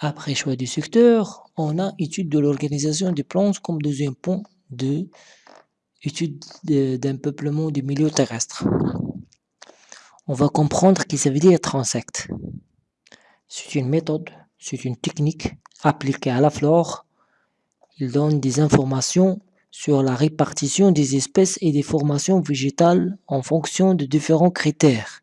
Après choix du secteur, on a étude de l'organisation des plantes comme deuxième point de étude d'un peuplement du milieu terrestre. On va comprendre qu'il ça veut dire transect. C'est une méthode, c'est une technique appliquée à la flore. Il donne des informations sur la répartition des espèces et des formations végétales en fonction de différents critères.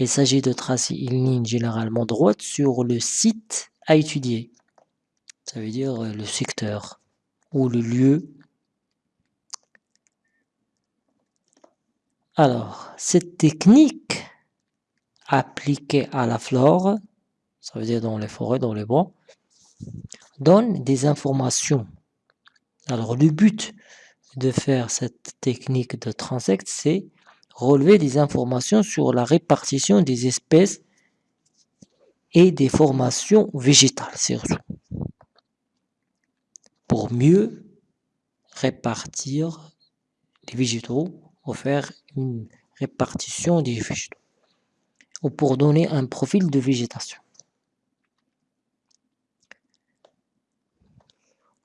Il s'agit de tracer une ligne généralement droite sur le site à étudier. Ça veut dire le secteur ou le lieu Alors, cette technique appliquée à la flore, ça veut dire dans les forêts, dans les bois, donne des informations. Alors, le but de faire cette technique de transect, c'est relever des informations sur la répartition des espèces et des formations végétales, surtout. Pour mieux répartir les végétaux faire une répartition des végétaux ou pour donner un profil de végétation.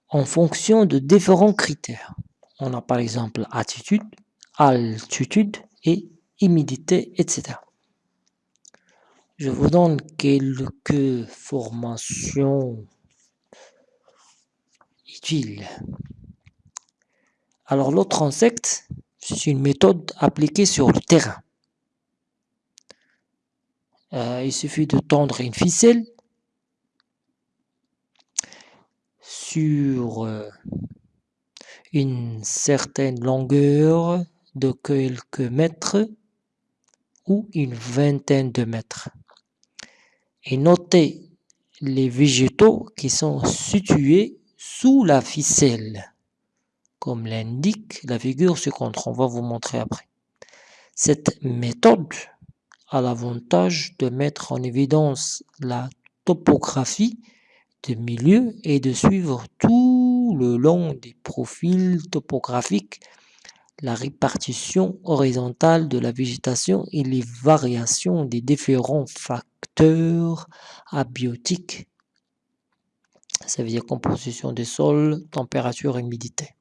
En fonction de différents critères. On a par exemple attitude, altitude et humidité, etc. Je vous donne quelques formations utiles. Alors l'autre insecte, c'est une méthode appliquée sur le terrain. Euh, il suffit de tendre une ficelle sur euh, une certaine longueur de quelques mètres ou une vingtaine de mètres. Et notez les végétaux qui sont situés sous la ficelle comme l'indique la figure suivante. On va vous montrer après. Cette méthode a l'avantage de mettre en évidence la topographie du milieu et de suivre tout le long des profils topographiques la répartition horizontale de la végétation et les variations des différents facteurs abiotiques. Ça veut dire composition des sols, température, humidité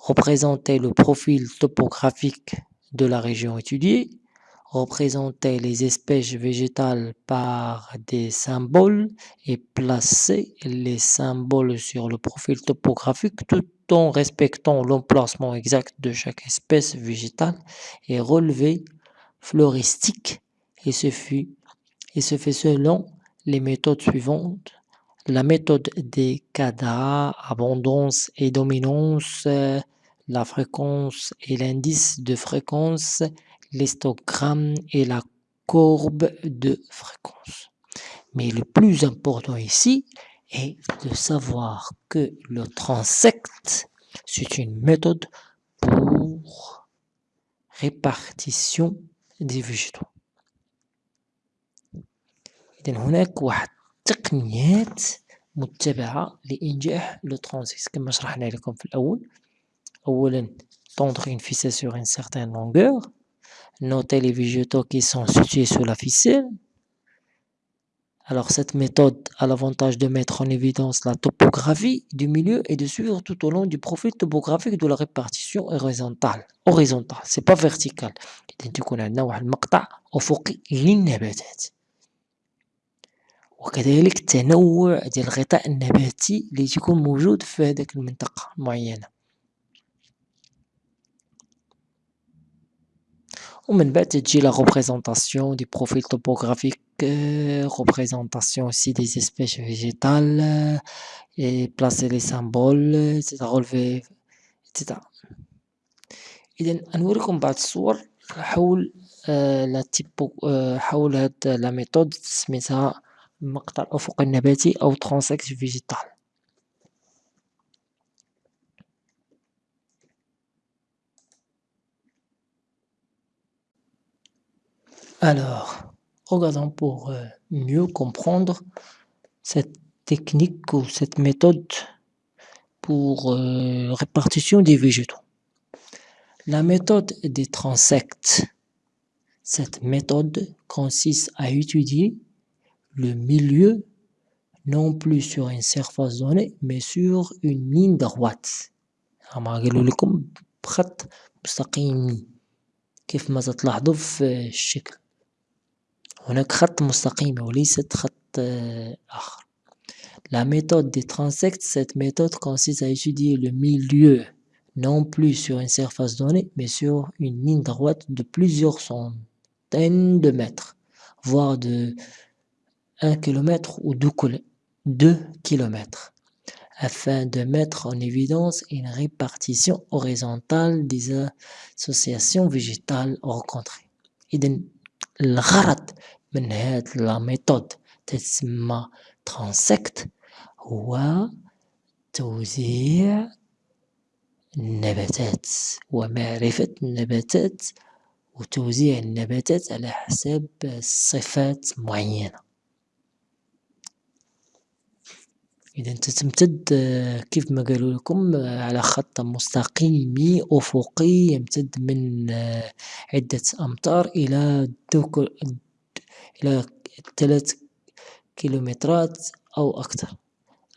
représenter le profil topographique de la région étudiée, représenter les espèces végétales par des symboles et placer les symboles sur le profil topographique tout respectant l'emplacement exact de chaque espèce végétale et relevé floristique et se, et se fait selon les méthodes suivantes la méthode des cadres, abondance et dominance, la fréquence et l'indice de fréquence, l'histogramme et la courbe de fréquence. Mais le plus important ici est de savoir que le transect, c'est une méthode pour répartition des végétaux. تقنيات متبعة لإنجاح لو ترانزيس كما شرحنا لكم في الأول أولا tendre une ficelle sur une certaine longueur noter les végétaux qui sont situés sous la ficelle alors cette méthode a l'avantage de mettre en évidence la topographie du milieu et de suivre tout au long du profil topographique de la répartition horizontale horizontale c'est pas vertical إذا تكون عندنا واحد المقطع أفقي للنباتات وكذلك التنوع ديال الغطاء النباتي اللي تيكون موجود في هذيك المنطقة معينة ومن بعد تجي لا représentation du profil topographique représentation aussi des espèces végétales et placer les symboles etc relever etc إذا غنوريكم بعض الصور حول لا تيبو حول هاد لا ميثود سميتها المقطع الأفقي النباتي أو ترانسكت فيجيتال Alors, regardons pour euh, mieux comprendre cette technique ou cette méthode pour euh, répartition des végétaux. La méthode des transects. Cette méthode consiste à étudier le milieu non plus sur une surface donnée mais sur une ligne droite. قالوا لكم بخط مستقيم كيف ما تلاحظوا في الشكل هناك خط مستقيم وليست خط آخر La méthode des transects, cette méthode consiste à étudier le milieu non plus sur une surface donnée, mais sur une ligne droite de plusieurs centaines de mètres, voire de 1 km ou 2 km, afin de mettre en évidence une répartition horizontale des associations végétales rencontrées. الغرض من هذه la méthode تسمى transect هو توزيع النباتات ومعرفة النباتات وتوزيع النباتات على حساب صفات معينة. إذا تتمتد كيف ما قالوا لكم على خط مستقيمي أفقي يمتد من عدة أمتار إلى إلى ثلاث كيلومترات أو أكثر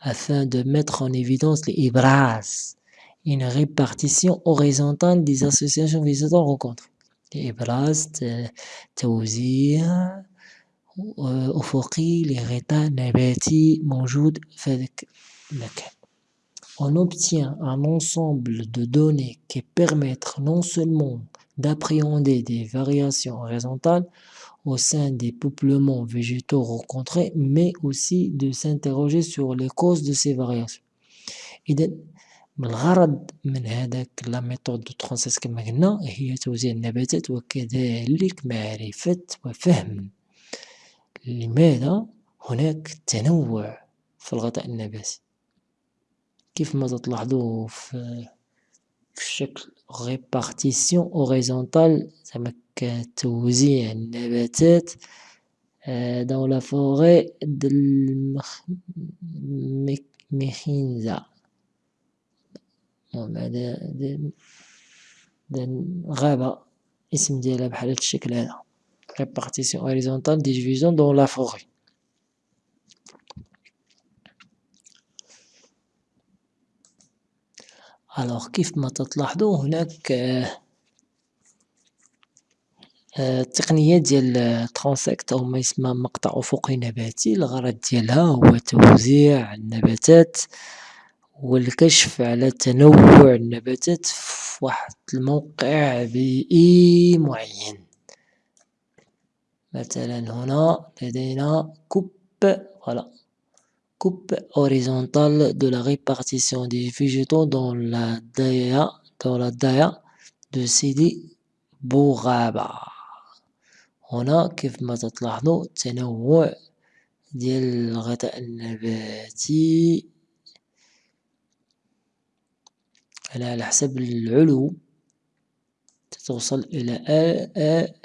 afin de mettre en évidence l'IBRAS, une répartition horizontale des associations végétales rencontrées. الإبراز توزيع أفقي لغطاء نباتي موجود في هذاك المكان. On obtient un ensemble de données qui permettent non seulement d'appréhender des variations horizontales au sein des peuplements végétaux rencontrés, mais aussi de s'interroger sur les causes de ces variations. إذا الغرض من هذاك لا ميثود دو ترونسيس كما قلنا هي توزيع النباتات وكذلك معرفة وفهم لماذا هناك تنوع في الغطاء النباتي. كيف ما تلاحظوا في الشكل répartition horizontale زعما كتوزيع النباتات dans la forêt de المخنزة هذا غابة اسم ديالها بحال هاد الشكل هذا. Répartition horizontale des divisions dans la forêt. Alors كيف ما تلاحظوا هناك التقنية ديال الترونسيكت أو ما يسمى مقطع أفقي نباتي الغرض ديالها هو توزيع النباتات والكشف على تنوع النباتات في واحد الموقع بيئي معين. مثلا هنا لدينا كوب فوالا coupe horizontale de la répartition des végétaux dans la daya dans la daya de Sidi Bouraba هنا كيف ما تلاحظوا تنوع ديال الغطاء النباتي أنا على حسب العلو توصل إلى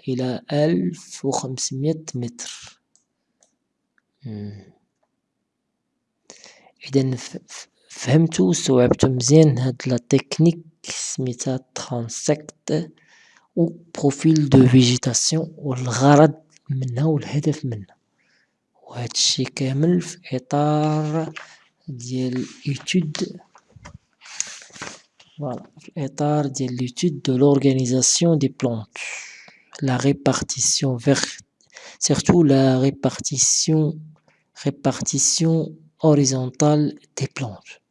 إلى ألف وخمسمية متر. إذا فهمتو واستوعبتو مزيان هاد لا تكنيك سميتها ترانسكت و بروفيل دو فيجيتاسيون والغرض منها والهدف منها. وهادشي كامل في إطار ديال إيتود Voilà, l'état de l'étude de l'organisation des plantes. La répartition verticale, surtout la répartition horizontale des plantes.